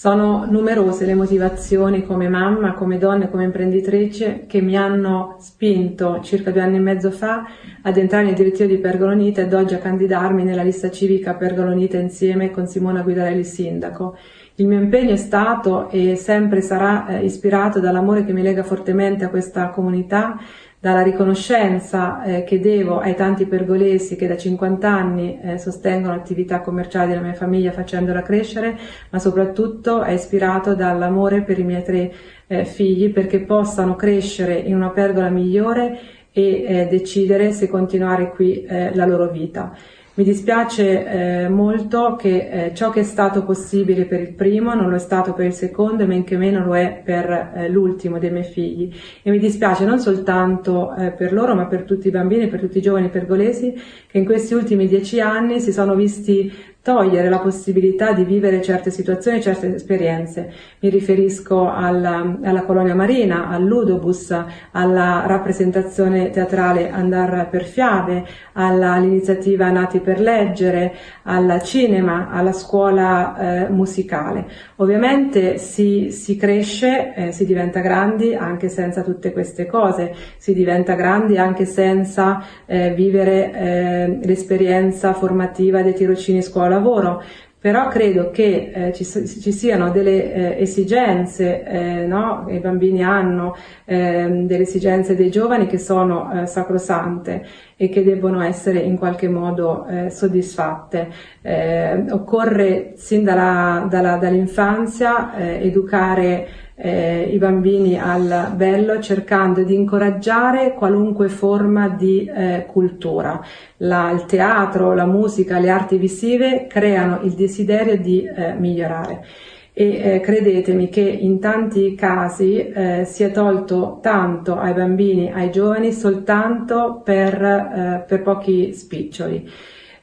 Sono numerose le motivazioni come mamma, come donna, come imprenditrice che mi hanno spinto circa due anni e mezzo fa ad entrare nel direttivo di Pergolonita ed oggi a candidarmi nella lista civica Pergolonita insieme con Simona Guidarelli sindaco. Il mio impegno è stato e sempre sarà eh, ispirato dall'amore che mi lega fortemente a questa comunità, dalla riconoscenza eh, che devo ai tanti pergolesi che da 50 anni eh, sostengono l'attività commerciale della mia famiglia facendola crescere, ma soprattutto è ispirato dall'amore per i miei tre eh, figli perché possano crescere in una pergola migliore e eh, decidere se continuare qui eh, la loro vita. Mi dispiace eh, molto che eh, ciò che è stato possibile per il primo non lo è stato per il secondo e men che meno lo è per eh, l'ultimo dei miei figli. E mi dispiace non soltanto eh, per loro ma per tutti i bambini, per tutti i giovani pergolesi che in questi ultimi dieci anni si sono visti togliere la possibilità di vivere certe situazioni, certe esperienze. Mi riferisco alla, alla colonia marina, al ludobus, alla rappresentazione teatrale Andar per Fiabe, all'iniziativa Nati per leggere, al cinema, alla scuola eh, musicale. Ovviamente si, si cresce, eh, si diventa grandi anche senza tutte queste cose, si diventa grandi anche senza eh, vivere eh, l'esperienza formativa dei tirocini scuola lavoro, però credo che eh, ci, ci, siano delle eh, esigenze, eh, no? i bambini hanno ehm, delle esigenze dei giovani che sono eh, sacrosante e che debbono essere in qualche modo eh, soddisfatte. Eh, occorre sin dall'infanzia dall educare eh, i bambini al bello cercando di incoraggiare qualunque forma di eh, cultura. La, il teatro, la musica, le arti visive creano il desiderio di eh, migliorare e eh, credetemi che in tanti casi eh, si è tolto tanto ai bambini, ai giovani soltanto per, eh, per pochi spiccioli.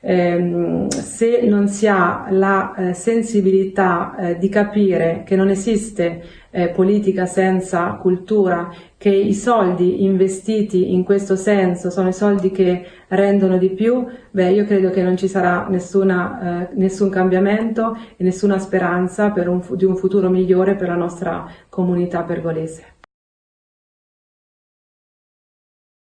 Eh, se non si ha la eh, sensibilità eh, di capire che non esiste eh, politica senza cultura, che i soldi investiti in questo senso sono i soldi che rendono di più, beh io credo che non ci sarà nessuna, eh, nessun cambiamento e nessuna speranza un, di un futuro migliore per la nostra comunità pergolese.